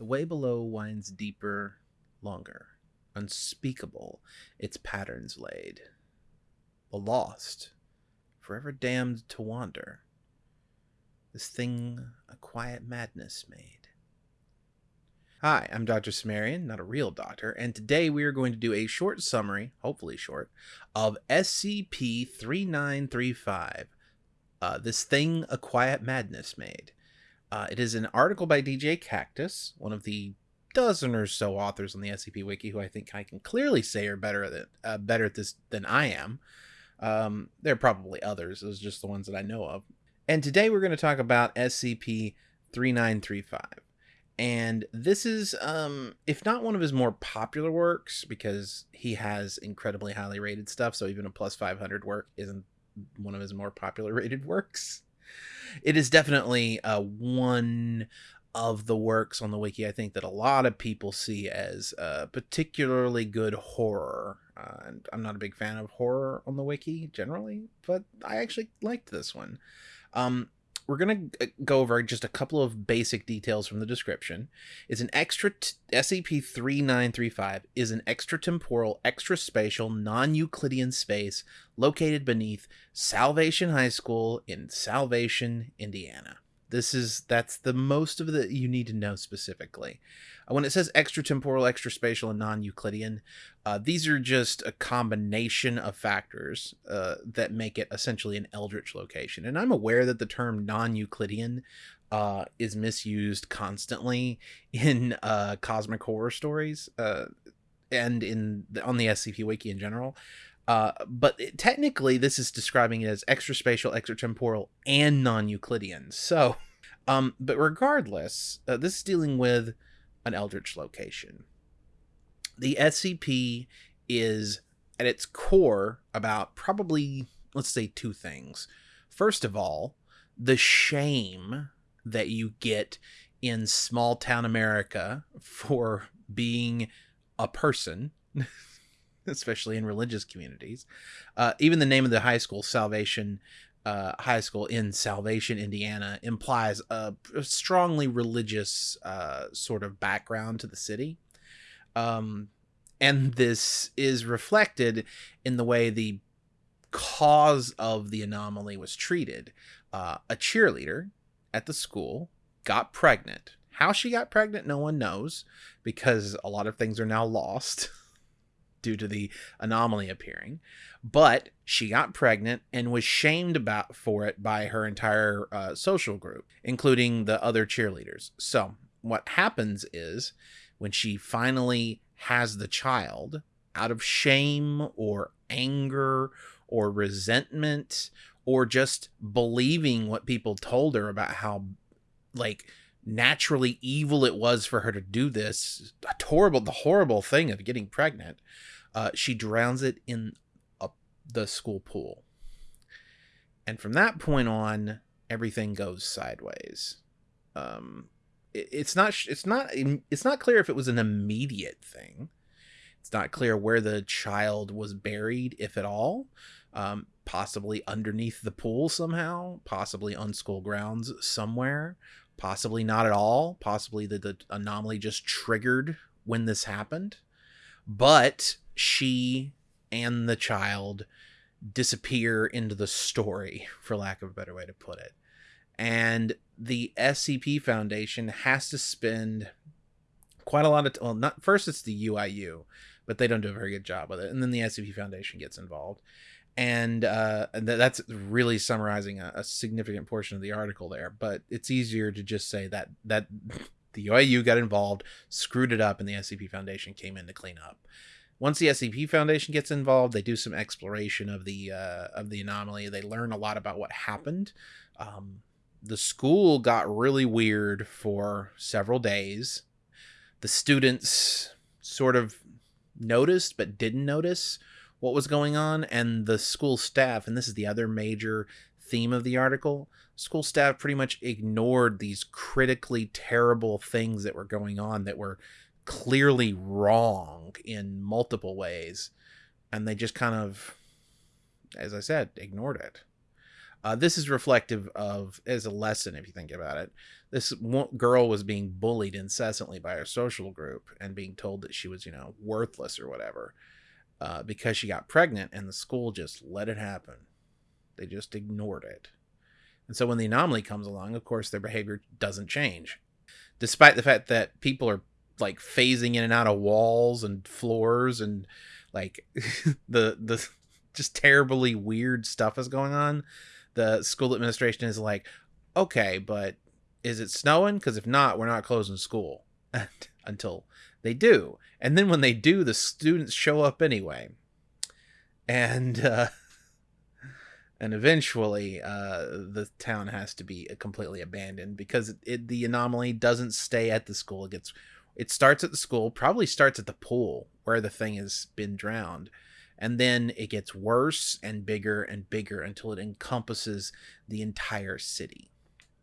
The way below winds deeper, longer, unspeakable, its patterns laid. The lost, forever damned to wander. This thing a quiet madness made. Hi, I'm Dr. Sumerian, not a real doctor, and today we are going to do a short summary, hopefully short, of SCP 3935. Uh, this thing a quiet madness made. Uh, it is an article by DJ Kaktus, one of the dozen or so authors on the SCP Wiki who I think I can clearly say are better at uh, better at this than I am. Um, there are probably others. Those are just the ones that I know of. And today we're going to talk about SCP 3935. And this is, um, if not one of his more popular works, because he has incredibly highly rated stuff, so even a plus 500 work isn't one of his more popular rated works it is definitely uh, one of the works on the wiki I think that a lot of people see as uh, particularly good horror. Uh, and I'm not a big fan of horror on the wiki generally, but I actually liked this one. Um, we're going to uh, go over just a couple of basic details from the description. It's an extra t- SCP-3935 is an extratemporal, extraspatial, non-Euclidean space located beneath Salvation High School in Salvation, Indiana. This is that's the most of the you need to know specifically. Uh, when it says extratemporal, extraspatial, and non-Euclidean, uh, these are just a combination of factors uh, that make it essentially an Eldritch location. And I'm aware that the term non-Euclidean uh, is misused constantly in uh, cosmic horror stories uh, and in the, on the SCP Wiki in general. Uh, but it, technically, this is describing it as extraspatial, extratemporal, and non-Euclidean. So, um, but regardless, uh, this is dealing with an Eldritch location. The SCP is at its core about probably, let's say, two things. First of all, the shame that you get in small town America for being a person. especially in religious communities. Uh, even the name of the high school, Salvation uh, High School in Salvation, Indiana, implies a, a strongly religious uh, sort of background to the city. Um, and this is reflected in the way the cause of the anomaly was treated. Uh, a cheerleader at the school got pregnant. How she got pregnant, no one knows because a lot of things are now lost. due to the anomaly appearing. But she got pregnant and was shamed about for it by her entire uh, social group, including the other cheerleaders. So what happens is when she finally has the child, out of shame or anger or resentment or just believing what people told her about how like naturally evil it was for her to do this horrible the horrible thing of getting pregnant uh, she drowns it in a, the school pool. And from that point on everything goes sideways. Um, it, it's not it's not it's not clear if it was an immediate thing. It's not clear where the child was buried if at all. Um, possibly underneath the pool somehow possibly on school grounds somewhere possibly not at all possibly the, the anomaly just triggered when this happened but she and the child disappear into the story for lack of a better way to put it. And the scp foundation has to spend quite a lot of t- well not first it's the uiu but they don't do a very good job with it and then the scp foundation gets involved and uh, that's really summarizing a, a, significant portion of the article there. But it's easier to just say that that the UIU got involved, screwed it up, and the SCP Foundation came in to clean up. Once the SCP Foundation gets involved, they do some exploration of the uh, of the anomaly. They learn a lot about what happened. Um, the school got really weird for several days. The students sort of noticed but didn't notice what was going on and the school staff and this is the other major theme of the article school staff pretty much ignored these critically terrible things that were going on that were clearly wrong in multiple ways and they just kind of as i said ignored it Uh, this is reflective of as a lesson if you think about it. This girl was being bullied incessantly by her social group and being told that she was, you know, worthless or whatever uh, because she got pregnant, and the school just let it happen. They just ignored it. And so when the anomaly comes along, of course, their behavior doesn't change, despite the fact that people are like phasing in and out of walls and floors and like the the just terribly weird stuff is going on. The school administration is like, okay, but is it snowing? Because if not, we're not closing school until they do. And then when they do, the students show up anyway. And uh, and eventually uh, the town has to be completely abandoned because it, it, the anomaly doesn't stay at the school. It gets it starts at the school, probably starts at the pool where the thing has been drowned. And then it gets worse and bigger and bigger until it encompasses the entire city.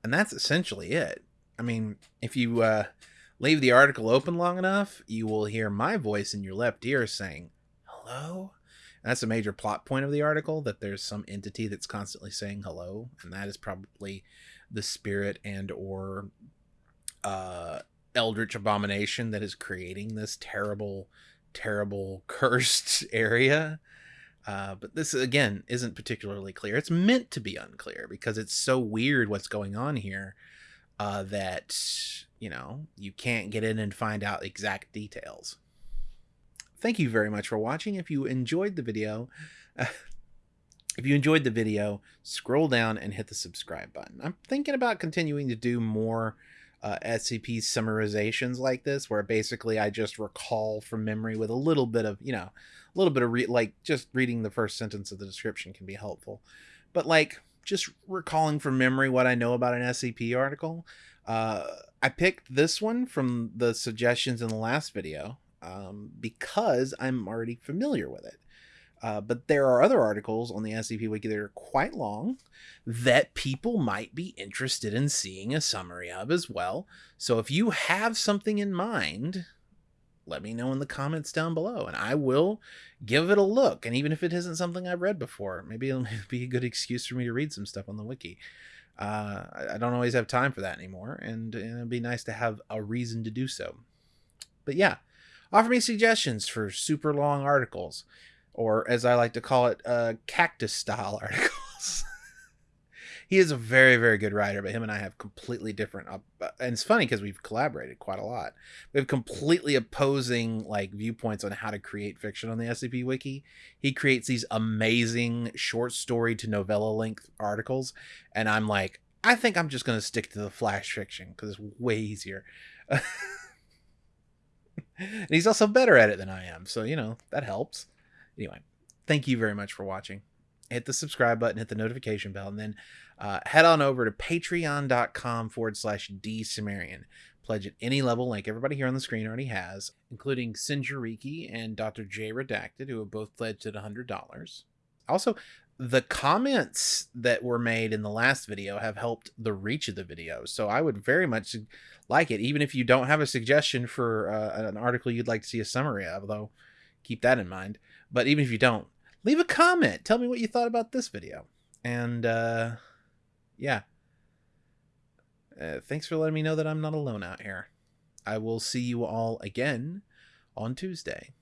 And that's essentially it. I mean, if you uh, leave the article open long enough, you will hear my voice in your left ear saying, Hello? That's a major plot point of the article that there's some entity that's constantly saying hello, and that is probably the spirit and or uh, eldritch abomination that is creating this terrible, terrible cursed area. Uh, but this again isn't particularly clear. It's meant to be unclear because it's so weird what's going on here uh, that you know you can't get in and find out exact details. Thank you very much for watching. If you enjoyed the video, if you enjoyed the video, scroll down and hit the subscribe button. I'm thinking about continuing to do more uh, SCP summarizations like this, where basically I just recall from memory with a little bit of, you know, a little bit of re- like just reading the first sentence of the description can be helpful. But like just recalling from memory what I know about an SCP article. Uh, I picked this one from the suggestions in the last video um, because I'm already familiar with it. Uh, but there are other articles on the SCP Wiki that are quite long that people might be interested in seeing a summary of as well. So if you have something in mind, let me know in the comments down below and I will give it a look. And even if it isn't something I've read before, maybe it'll be a good excuse for me to read some stuff on the wiki. Uh, I don't always have time for that anymore, and, and it'd be nice to have a reason to do so. But yeah, offer me suggestions for super long articles or as I like to call it, uh, kaktus style articles. He is a very, very good writer, but him and I have completely different. Uh, and it's funny because we've collaborated quite a lot. We have completely opposing like viewpoints on how to create fiction on the SCP Wiki. He creates these amazing short story to novella length articles, and I'm like, I think I'm just going to stick to the flash fiction because it's way easier. and he's also better at it than I am, so you know that helps. Anyway, thank you very much for watching. Hit the subscribe button, hit the notification bell, and then uh, head on over to patreon.com forward slash dsumerian. Pledge at any level, like everybody here on the screen already has, including Sinjariki and Dr. J Redacted, who have both pledged at $100. Also, the comments that were made in the last video have helped the reach of the video. So I would very much like it, even if you don't have a suggestion for uh, an article you'd like to see a summary of, though keep that in mind. But even if you don't, leave a comment. Tell me what you thought about this video. And uh, yeah. Uh, thanks for letting me know that I'm not alone out here. I will see you all again on Tuesday.